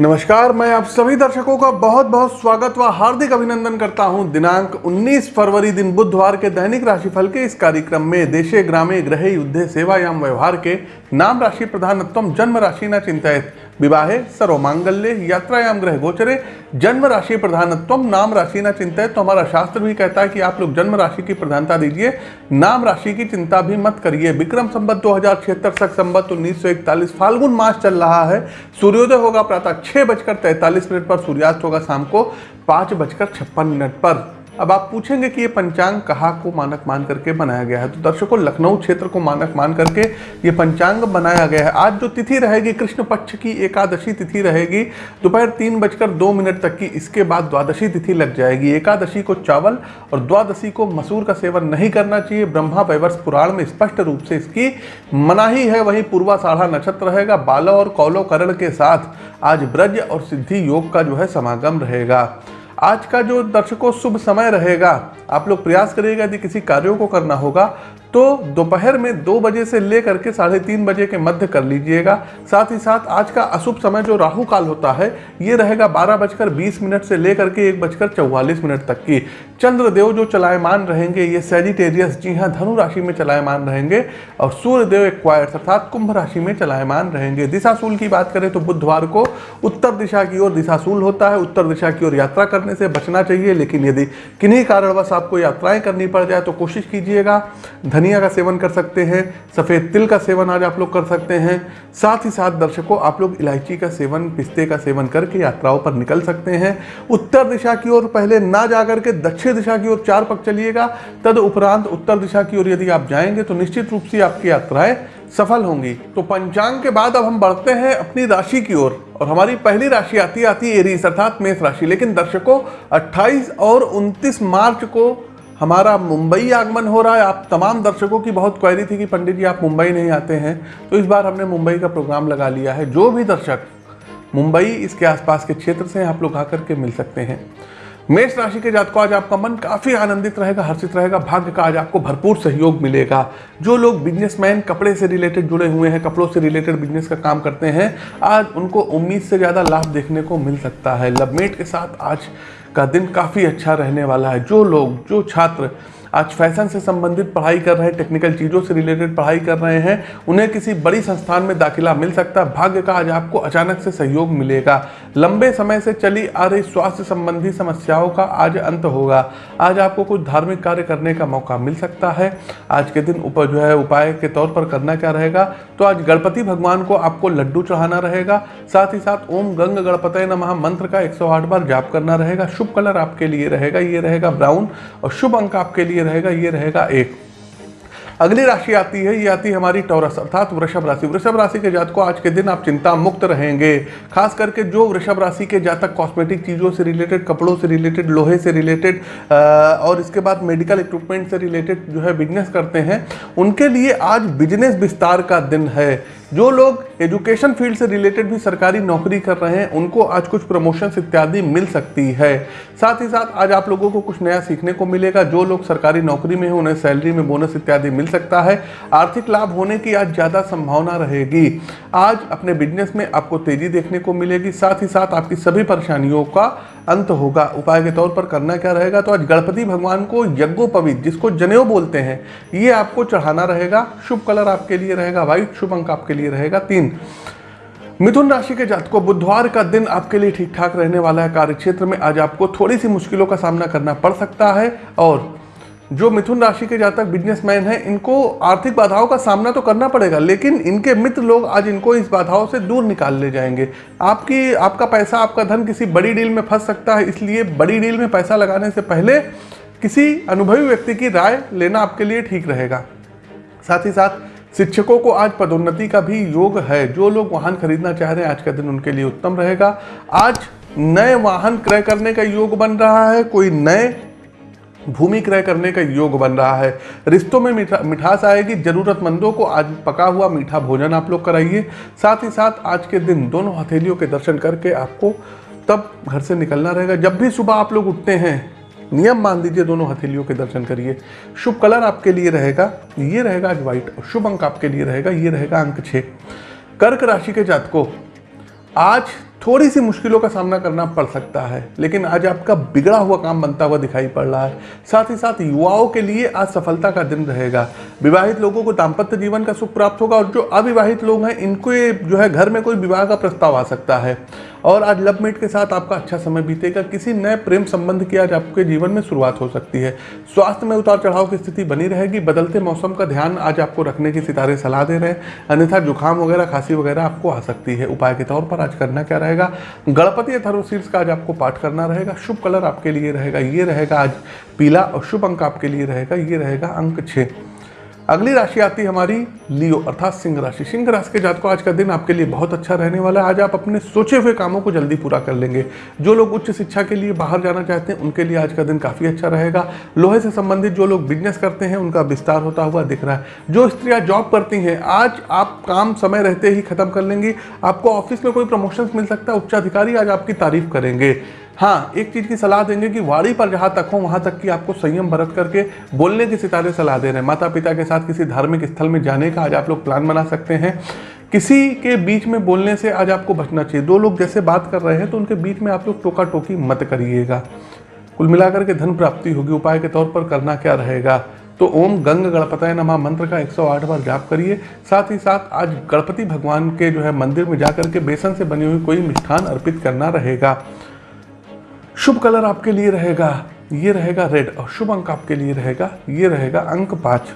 नमस्कार, मैं आप सभी दर्शकों का बहुत बहुत स्वागत व हार्दिक अभिनंदन करता हूँ। दिनांक 19 फरवरी दिन बुधवार के दैनिक राशिफल के इस कार्यक्रम में देशे ग्रामे ग्रहे युद्धे सेवायाम व्यवहार के नाम राशि प्रधानत्व जन्म राशि न चिंतित। विवाहे सर्व सर्वमांगल्य यात्रायाम ग्रह गोचरे। जन्म राशि प्रधानत्व नाम राशि ना चिंता है तो हमारा शास्त्र भी कहता है कि आप लोग जन्म राशि की प्रधानता दीजिए। नाम राशि की चिंता भी मत करिए। विक्रम संबत दो हज़ार छिहत्तर सख संबत उन्नीस सौ इकतालीस, फाल्गुन मास चल रहा है। सूर्योदय होगा प्रातः छह बजकर तैंतालीस मिनट पर, सूर्यास्त होगा शाम को पाँच बजकर छप्पन मिनट पर। अब आप पूछेंगे कि ये पंचांग कहाँ को मानक मान करके बनाया गया है? तो दर्शकों, लखनऊ क्षेत्र को मानक मान करके ये पंचांग बनाया गया है। आज जो तिथि रहेगी, कृष्ण पक्ष की एकादशी तिथि रहेगी, दोपहर तीन बजकर दो मिनट तक की, इसके बाद द्वादशी तिथि लग जाएगी। एकादशी को चावल और द्वादशी को मसूर का सेवन नहीं करना चाहिए। ब्रह्मा वैवर्ष पुराण में स्पष्ट रूप से इसकी मनाही है। वही पूर्वा साढ़ा नक्षत्र रहेगा। बालो और कौलो करण के साथ आज ब्रज और सिद्धि योग का जो है समागम रहेगा। आज का जो दर्शकों शुभ समय रहेगा, आप लोग प्रयास करिएगा यदि किसी कार्यों को करना होगा तो दोपहर में दो बजे से लेकर के साढ़े तीन बजे के मध्य कर लीजिएगा। साथ ही साथ आज का अशुभ समय जो राहु काल होता है, ये रहेगा बारह बजकर बीस मिनट से लेकर के एक बजकर चौवालीस मिनट तक की। चंद्रदेव जो चलायमान रहेंगे, ये सेजिटेरियस जी हाँ धनु राशि में चलायमान रहेंगे और सूर्यदेव एक्वायर्स अर्थात कुंभ राशि में चलायमान रहेंगे। दिशाशूल की बात करें तो बुधवार को उत्तर दिशा की ओर दिशाशूल होता है। उत्तर दिशा की ओर यात्रा करने से बचना चाहिए, लेकिन यदि किन्हीं कारणवश आपको यात्राएँ करनी पड़ जाए तो कोशिश कीजिएगा। धनिया का सेवन कर सकते हैं, सफ़ेद तिल का सेवन आज आप लोग कर सकते हैं, साथ ही साथ दर्शकों, आप लोग इलायची का सेवन, पिस्ते का सेवन करके यात्राओं पर निकल सकते हैं। उत्तर दिशा की ओर पहले ना जाकर के दक्षिण दिशा की ओर चार पक चलिएगा, तद उपरांत उत्तर दिशा की ओर यदि आप जाएँगे तो निश्चित रूप से आपकी यात्राएँ सफल होंगी। तो पंचांग के बाद अब हम बढ़ते हैं अपनी राशि की ओर, और हमारी पहली राशि आती आती एरीस अर्थात मेष राशि। लेकिन दर्शकों 28 और 29 मार्च को हमारा मुंबई आगमन हो रहा है। आप तमाम दर्शकों की बहुत क्वेरी थी कि पंडित जी, आप मुंबई नहीं आते हैं। तो इस बार हमने मुंबई का प्रोग्राम लगा लिया है। जो भी दर्शक मुंबई, इसके आसपास के क्षेत्र से आप लोग आकर के मिल सकते हैं। मेष राशि के जातकों, आज आपका मन काफ़ी आनंदित रहेगा, हर्षित रहेगा। भाग्य का आज आपको भरपूर सहयोग मिलेगा। जो लोग बिजनेसमैन कपड़े से रिलेटेड जुड़े हुए हैं, कपड़ों से रिलेटेड बिज़नेस का काम करते हैं, आज उनको उम्मीद से ज़्यादा लाभ देखने को मिल सकता है। लवमेट के साथ आज का दिन काफ़ी अच्छा रहने वाला है। जो लोग जो छात्र आज फ़ैशन से संबंधित पढ़ाई कर रहे हैं टेक्निकल चीज़ों से रिलेटेड पढ़ाई कर रहे हैं, उन्हें किसी बड़ी संस्थान में दाखिला मिल सकता। है भाग्य का आज आपको अचानक से सहयोग मिलेगा। लंबे समय से चली आ रही स्वास्थ्य संबंधी समस्याओं का आज अंत होगा। आज आपको कुछ धार्मिक कार्य करने का मौका मिल सकता है। आज के दिन ऊपर जो है, उपाय के तौर पर करना क्या रहेगा? तो आज गणपति भगवान को आपको लड्डू चढ़ाना रहेगा। साथ ही साथ ओम गंग गणपत नमः मंत्र का 108 बार जाप करना रहेगा। शुभ कलर आपके लिए रहेगा, ये रहेगा ब्राउन और शुभ अंक आपके लिए रहेगा, ये रहेगा एक। अगली राशि आती है, ये आती है हमारी टॉरस, अर्थात वृषभ राशि। वृषभ राशि के जातक को आज के दिन आप चिंता मुक्त रहेंगे। खास करके जो वृषभ राशि के जातक कॉस्मेटिक चीज़ों से रिलेटेड कपड़ों से रिलेटेड लोहे से रिलेटेड और इसके बाद मेडिकल इक्विपमेंट से रिलेटेड जो है बिज़नेस करते हैं, उनके लिए आज बिज़नेस विस्तार का दिन है। जो लोग एजुकेशन फ़ील्ड से रिलेटेड भी सरकारी नौकरी कर रहे हैं, उनको आज कुछ प्रमोशंस इत्यादि मिल सकती है। साथ ही साथ आज आप लोगों को कुछ नया सीखने को मिलेगा। जो लोग सरकारी नौकरी में हैं, उन्हें सैलरी में बोनस इत्यादि मिल सकता है। आर्थिक लाभ होने की आज ज़्यादा संभावना रहेगी। आज अपने बिज़नेस में आपको तेज़ी देखने को मिलेगी। साथ ही साथ आपकी सभी परेशानियों का अंत होगा। उपाय के तौर पर करना क्या रहेगा? तो आज गणपति भगवान को यज्ञोपवीत, जिसको जनेऊ बोलते हैं, ये आपको चढ़ाना रहेगा। शुभ कलर आपके लिए रहेगा, व्हाइट, शुभ अंक आपके लिए रहेगा। तीन, मिथुन राशि के जातकों, बुधवार का दिन आपके लिए ठीक ठाक रहने वाला है। कार्य क्षेत्र में आज आपको थोड़ी सी मुश्किलों का सामना करना पड़ सकता है। और जो मिथुन राशि के जातक बिजनेसमैन हैं, इनको आर्थिक बाधाओं का सामना तो करना पड़ेगा, लेकिन इनके मित्र लोग आज इनको इस बाधाओं से दूर निकाल ले जाएँगे। आपकी, आपका पैसा, आपका धन किसी बड़ी डील में फंस सकता है, इसलिए बड़ी डील में पैसा लगाने से पहले किसी अनुभवी व्यक्ति की राय लेना आपके लिए ठीक रहेगा। साथ ही साथ, शिक्षकों को आज पदोन्नति का भी योग है। जो लोग वाहन खरीदना चाह रहे हैं, आज का दिन उनके लिए उत्तम रहेगा। आज नए वाहन क्रय करने का योग बन रहा है, कोई नए भूमि क्रय करने का योग बन रहा है। रिश्तों में मीठा, मिठास आएगी, जरूरतमंदों को आज पका हुआ मीठा भोजन आप लोग कराइए। साथ ही साथ आज के दिन दोनों हथेलियों के दर्शन करके आपको तब घर से निकलना रहेगा। जब भी सुबह आप लोग उठते हैं, नियम मान दीजिए दोनों हथेलियों के दर्शन करिए। शुभ कलर आपके लिए रहेगा, ये रहेगा आज व्हाइट और शुभ अंक आपके लिए रहेगा, ये रहेगा अंक छः कर्क राशि के जातकों, आज थोड़ी सी मुश्किलों का सामना करना पड़ सकता है, लेकिन आज आपका बिगड़ा हुआ काम बनता हुआ दिखाई पड़ रहा है। साथ ही साथ युवाओं के लिए आज सफलता का दिन रहेगा। विवाहित लोगों को दाम्पत्य जीवन का सुख प्राप्त होगा और जो अविवाहित लोग हैं, इनको जो है घर में कोई विवाह का प्रस्ताव आ सकता है। और आज लव मेट के साथ आपका अच्छा समय बीतेगा। किसी नए प्रेम संबंध की आज आपके जीवन में शुरुआत हो सकती है। स्वास्थ्य में उतार चढ़ाव की स्थिति बनी रहेगी। बदलते मौसम का ध्यान आज आपको रखने की सितारे सलाह दे रहे हैं। अन्यथा जुकाम वगैरह, खांसी वगैरह आपको आ सकती है। उपाय के तौर पर आज करना क्या रहेगा। गणपति अथर्व शीर्ष का आज आपको पाठ करना रहेगा। शुभ कलर आपके लिए रहेगा, ये रहेगा आज पीला और शुभ अंक आपके लिए रहेगा, ये रहेगा अंक छः। अगली राशि आती है हमारी लियो, अर्थात सिंह राशि। सिंह राशि के जात को आज का दिन आपके लिए बहुत अच्छा रहने वाला है। आज आप अपने सोचे हुए कामों को जल्दी पूरा कर लेंगे। जो लोग उच्च शिक्षा के लिए बाहर जाना चाहते हैं, उनके लिए आज का दिन काफ़ी अच्छा रहेगा। लोहे से संबंधित जो लोग बिज़नेस करते हैं, उनका विस्तार होता हुआ दिख रहा है। जो स्त्रियाँ जॉब करती हैं, आज आप काम समय रहते ही खत्म कर लेंगी। आपको ऑफ़िस में कोई प्रमोशन मिल सकता है, उच्चाधिकारी आज आपकी तारीफ़ करेंगे। हाँ एक चीज़ की सलाह देंगे कि वाड़ी पर जहाँ तक हो, वहाँ तक कि आपको संयम बरत करके बोलने की सितारे सलाह दे रहे हैं। माता पिता के साथ किसी धार्मिक स्थल में जाने का आज आप लोग प्लान बना सकते हैं। किसी के बीच में बोलने से आज आपको बचना चाहिए। दो लोग जैसे बात कर रहे हैं तो उनके बीच में आप लोग टोका टोकी मत करिएगा। कुल मिलाकर के धन प्राप्ति होगी, उपाय के तौर पर करना क्या रहेगा? तो ओम गंग गणपतय नमा मंत्र का 108 बार जाप करिए। साथ ही साथ आज गणपति भगवान के जो है मंदिर में जाकर के बेसन से बनी हुई कोई मिष्ठान अर्पित करना रहेगा। शुभ कलर आपके लिए रहेगा, ये रहेगा रेड और शुभ अंक आपके लिए रहेगा, ये रहेगा अंक पाँच।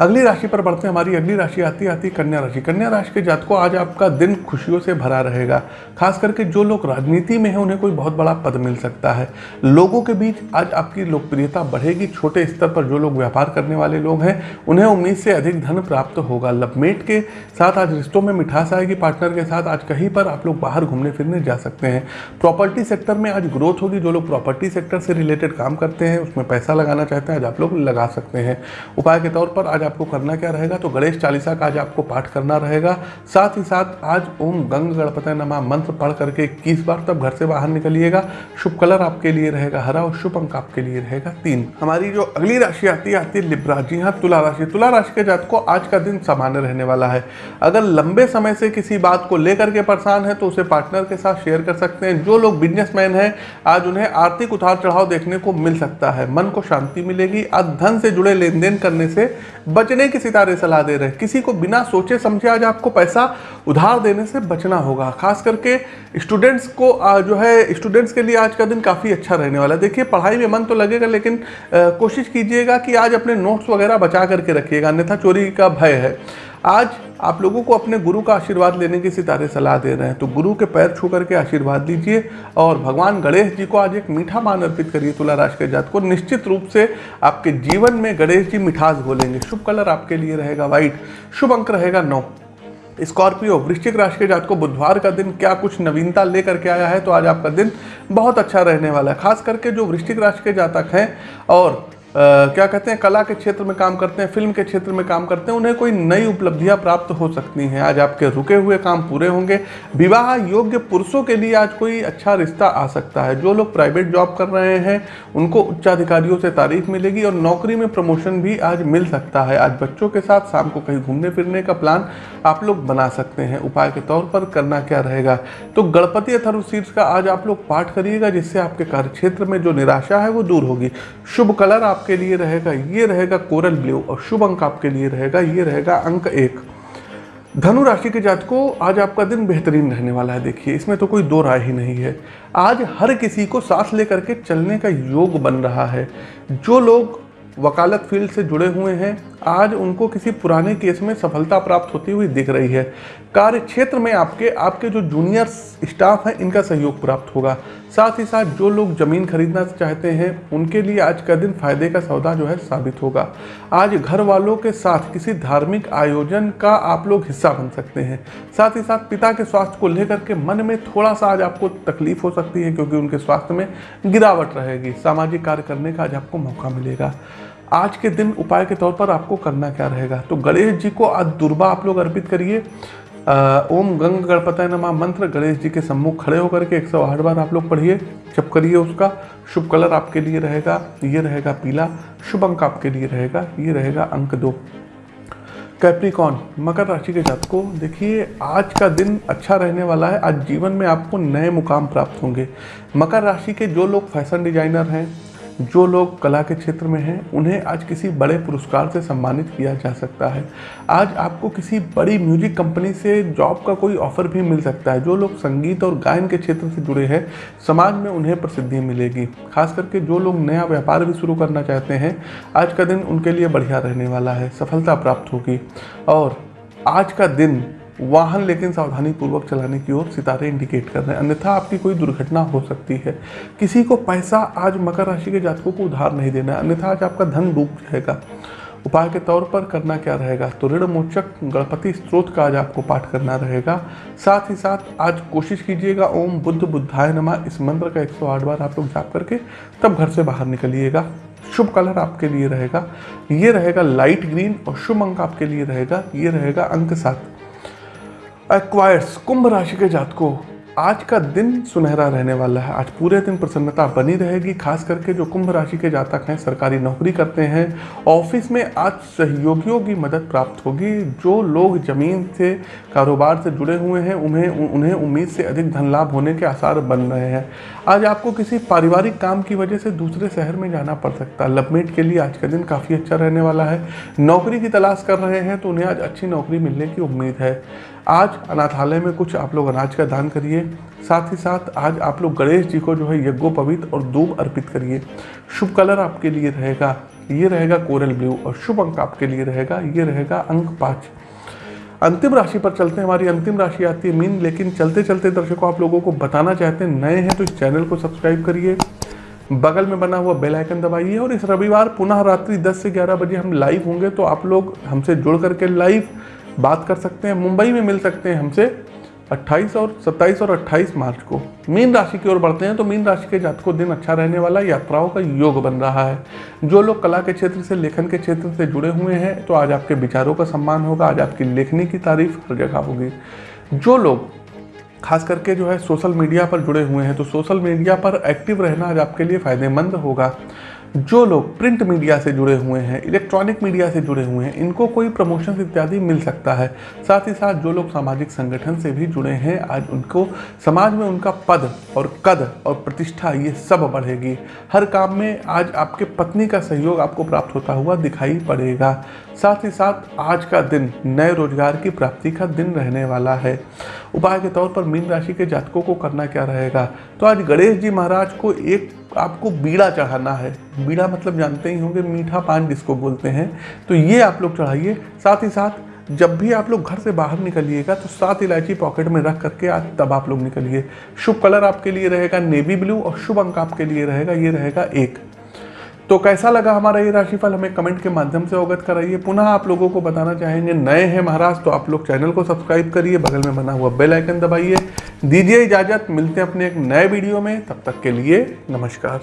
अगली राशि पर बढ़ते हैं, हमारी अगली राशि आती आती कन्या राशि। कन्या राशि के जातकों, आज आपका दिन खुशियों से भरा रहेगा। खास करके जो लोग राजनीति में हैं, उन्हें कोई बहुत बड़ा पद मिल सकता है। लोगों के बीच आज आपकी लोकप्रियता बढ़ेगी। छोटे स्तर पर जो लोग व्यापार करने वाले लोग हैं, उन्हें उम्मीद से अधिक धन प्राप्त होगा। लवमेट के साथ आज रिश्तों में मिठास आएगी। पार्टनर के साथ आज कहीं पर आप लोग बाहर घूमने फिरने जा सकते हैं। प्रॉपर्टी सेक्टर में आज ग्रोथ होगी। जो लोग प्रॉपर्टी सेक्टर से रिलेटेड काम करते हैं, उसमें पैसा लगाना चाहते हैं, आज आप लोग लगा सकते हैं। उपाय के तौर पर आज आपको करना क्या रहेगा? तो गणेश चालीसा का आज आपको पाठ करना रहेगा। साथ ही साथ आज ओम गंग गणपति नमा मंत्र पढ़ करके इक्कीस बार तब घर से बाहर निकलिएगा। शुभ कलर आपके लिए रहेगा हरा और शुभ अंक आपके लिए रहेगा तीन। हमारी जो अगली राशि आती है आती है लिब्रा जी। हाँ तुला राशि। तुला राशि के जात को आज का दिन सामान्य रहने वाला है। अगर लंबे समय से किसी बात को लेकर के परेशान है तो उसे पार्टनर के साथ शेयर कर सकते हैं। जो लोग बिजनेसमैन हैं, आज उन्हें आर्थिक उतार चढ़ाव देखने को मिल सकता है। मन को शांति मिलेगी। आज धन से जुड़े लेन देन करने से बचने की सितारे सलाह दे रहे हैं। किसी को बिना सोचे समझे आज आपको पैसा उधार देने से बचना होगा। खास करके स्टूडेंट्स को जो है स्टूडेंट्स के लिए आज का दिन काफ़ी अच्छा रहने वाला है। देखिए, पढ़ाई में मन तो लगेगा, लेकिन कोशिश कीजिएगा कि आज अपने नोट्स वगैरह बचा करके रखिएगा, अन्यथा चोरी का भय है। आज आप लोगों को अपने गुरु का आशीर्वाद लेने की सितारे सलाह दे रहे हैं। तो गुरु के पैर छू करके आशीर्वाद लीजिए और भगवान गणेश जी को आज एक मीठा मान अर्पित करिए तुला राशि के जात को। निश्चित रूप से आपके जीवन में गणेश जी मिठास घोलेंगे। शुभ कलर आपके लिए रहेगा व्हाइट, शुभ अंक रहेगा नौ। स्कॉर्पियो, वृश्चिक राशि के जात को बुधवार का दिन क्या कुछ नवीनता लेकर के आया है? तो आज आपका दिन बहुत अच्छा रहने वाला है। खास करके जो वृश्चिक राशि के जातक हैं और क्या कहते हैं, कला के क्षेत्र में काम करते हैं, फ़िल्म के क्षेत्र में काम करते हैं, उन्हें कोई नई उपलब्धियाँ प्राप्त हो सकती हैं। आज आपके रुके हुए काम पूरे होंगे। विवाह योग्य पुरुषों के लिए आज कोई अच्छा रिश्ता आ सकता है। जो लोग प्राइवेट जॉब कर रहे हैं, उनको उच्चाधिकारियों से तारीफ़ मिलेगी और नौकरी में प्रमोशन भी आज मिल सकता है। आज बच्चों के साथ शाम को कहीं घूमने फिरने का प्लान आप लोग बना सकते हैं। उपाय के तौर पर करना क्या रहेगा? तो गणपति अथर्वशीर्ष का आज आप लोग पाठ करिएगा, जिससे आपके कार्य क्षेत्र में जो निराशा है वो दूर होगी। शुभ कलर आप आपके लिए रहेगा, ये रहेगा कोरल ब्लू और शुभ अंक आपके लिए रहेगा, ये रहेगा अंक एक। धनु राशि के जात को आज आपका दिन बेहतरीन रहने वाला है। देखिए, इसमें तो कोई दो राय ही नहीं है। आज हर किसी को साथ लेकर के चलने का योग बन रहा है। जो लोग वकालत फ़ील्ड से जुड़े हुए हैं, आज उनको किसी पुराने केस में सफलता प्राप्त होती हुई दिख रही है। कार्य क्षेत्र में आपके आपके जो जूनियर स्टाफ हैं, इनका सहयोग प्राप्त होगा। साथ ही साथ जो लोग ज़मीन खरीदना चाहते हैं, उनके लिए आज का दिन फ़ायदे का सौदा जो है साबित होगा। आज घर वालों के साथ किसी धार्मिक आयोजन का आप लोग हिस्सा बन सकते हैं। साथ ही साथ पिता के स्वास्थ्य को लेकर के मन में थोड़ा सा आज आपको तकलीफ़ हो सकती है, क्योंकि उनके स्वास्थ्य में गिरावट रहेगी। सामाजिक कार्य करने का आज आपको मौका मिलेगा। आज के दिन उपाय के तौर पर आपको करना क्या रहेगा? तो गणेश जी को आज दुर्बा आप लोग अर्पित करिए। ओम गंग गणपत नमा मंत्र। गणेश जी के सम्मुख खड़े होकर के 108 बार आप लोग पढ़िए। जब करिए उसका, शुभ कलर आपके लिए रहेगा, ये रहेगा पीला। शुभ अंक आपके लिए रहेगा, ये रहेगा अंक दो। कैप्रिकॉन मकर राशि के जातकों, देखिए, आज का दिन अच्छा रहने वाला है। आज जीवन में आपको नए मुकाम प्राप्त होंगे। मकर राशि के जो लोग फ़ैशन डिज़ाइनर हैं जो लोग कला के क्षेत्र में हैं, उन्हें आज किसी बड़े पुरस्कार से सम्मानित किया जा सकता है। आज आपको किसी बड़ी म्यूज़िक कंपनी से जॉब का कोई ऑफ़र भी मिल सकता है। जो लोग संगीत और गायन के क्षेत्र से जुड़े हैं, समाज में उन्हें प्रसिद्धि मिलेगी। खास करके जो लोग नया व्यापार भी शुरू करना चाहते हैं, आज का दिन उनके लिए बढ़िया रहने वाला है, सफलता प्राप्त होगी। और आज का दिन वाहन लेकिन सावधानी पूर्वक चलाने की ओर सितारे इंडिकेट कर रहे हैं। अन्यथा आपकी कोई दुर्घटना हो सकती है। किसी को पैसा आज मकर राशि के जातकों को उधार नहीं देना है। अन्यथा आज आपका धन डूब जाएगा। उपाय के तौर पर करना क्या रहेगा? तो ऋण मोचक गणपति स्त्रोत का आज आपको पाठ करना रहेगा। साथ ही साथ आज कोशिश कीजिएगा, ओम बुद्ध बुद्धाय नमा। इस मंत्र का 108 बार आप लोग जाप करके तब घर से बाहर निकलिएगा। शुभ कलर आपके लिए रहेगा। ये रहेगा लाइट ग्रीन और शुभ अंक आपके लिए रहेगा। ये रहेगा अंक सात। एक्वायर्स कुंभ राशि के जातकों, आज का दिन सुनहरा रहने वाला है। आज पूरे दिन प्रसन्नता बनी रहेगी, खास करके जो कुंभ राशि के जातक हैं, सरकारी नौकरी करते हैं, ऑफ़िस में आज सहयोगियों की मदद प्राप्त होगी। जो लोग ज़मीन से, कारोबार से जुड़े हुए हैं, उन्हें उन्हें उम्मीद से अधिक धन लाभ होने के आसार बन रहे हैं। आज आपको किसी पारिवारिक काम की वजह से दूसरे शहर में जाना पड़ सकता है। लवमेट के लिए आज का दिन काफ़ी अच्छा रहने वाला है। नौकरी की तलाश कर रहे हैं तो उन्हें आज अच्छी नौकरी मिलने की उम्मीद है। आज अनाथालय में कुछ आप लोग अनाज का दान करिए। साथ ही साथ आज आप लोग गणेश जी को जो है यज्ञोपवित और दूब अर्पित करिए। शुभ कलर आपके लिए रहेगा, ये रहेगा कोरल ब्लू और शुभ अंक आपके लिए रहेगा, ये रहेगा अंक पाँच। अंतिम राशि पर चलते हैं, हमारी अंतिम राशि आती है मीन, लेकिन चलते चलते दर्शकों, आप लोगों को बताना चाहते हैं, नए हैं तो इस चैनल को सब्सक्राइब करिए। बगल में बना हुआ बेल आइकन दबाइए और इस रविवार पुनः रात्रि 10 से 11 बजे हम लाइव होंगे तो आप लोग हमसे जुड़ करके लाइव बात कर सकते हैं, मुंबई में मिल सकते हैं हमसे 28 और 27 और 28 मार्च को। मीन राशि की ओर बढ़ते हैं तो मीन राशि के जातकों दिन अच्छा रहने वाला, यात्राओं का योग बन रहा है। जो लोग कला के क्षेत्र से, लेखन के क्षेत्र से जुड़े हुए हैं तो आज आपके विचारों का सम्मान होगा, आज आपकी लेखनी की तारीफ़ हर जगह होगी। जो लोग खास करके जो है सोशल मीडिया पर जुड़े हुए हैं तो सोशल मीडिया पर एक्टिव रहना आज आपके लिए फ़ायदेमंद होगा। जो लोग प्रिंट मीडिया से जुड़े हुए हैं, इलेक्ट्रॉनिक मीडिया से जुड़े हुए हैं, इनको कोई प्रमोशन इत्यादि मिल सकता है। साथ ही साथ जो लोग सामाजिक संगठन से भी जुड़े हैं, आज उनको, समाज में उनका पद और कद और प्रतिष्ठा ये सब बढ़ेगी। हर काम में आज आपके पत्नी का सहयोग आपको प्राप्त होता हुआ दिखाई पड़ेगा। साथ ही साथ आज का दिन नए रोज़गार की प्राप्ति का दिन रहने वाला है। उपाय के तौर पर मीन राशि के जातकों को करना क्या रहेगा? तो आज गणेश जी महाराज को एक आपको बीड़ा चढ़ाना है। बीड़ा मतलब जानते ही होंगे, मीठा पान जिसको बोलते हैं। तो ये आप लोग चढ़ाइए। साथ ही साथ, जब भी आप लोग घर से बाहर निकलिएगा तो सात इलायची पॉकेट में रख करके आज तब आप लोग निकलिए। शुभ कलर आपके लिए रहेगा नेवी ब्लू और शुभ अंक आपके लिए रहेगा, ये रहेगा एक। तो कैसा लगा हमारा ये राशिफल? हमें कमेंट के माध्यम से अवगत कराइए। पुनः आप लोगों को बताना चाहेंगे, नए हैं महाराज तो आप लोग चैनल को सब्सक्राइब करिए। बगल में बना हुआ बेल आइकन दबाइए। दीजिए इजाज़त। मिलते हैं अपने एक नए वीडियो में। तब तक के लिए नमस्कार।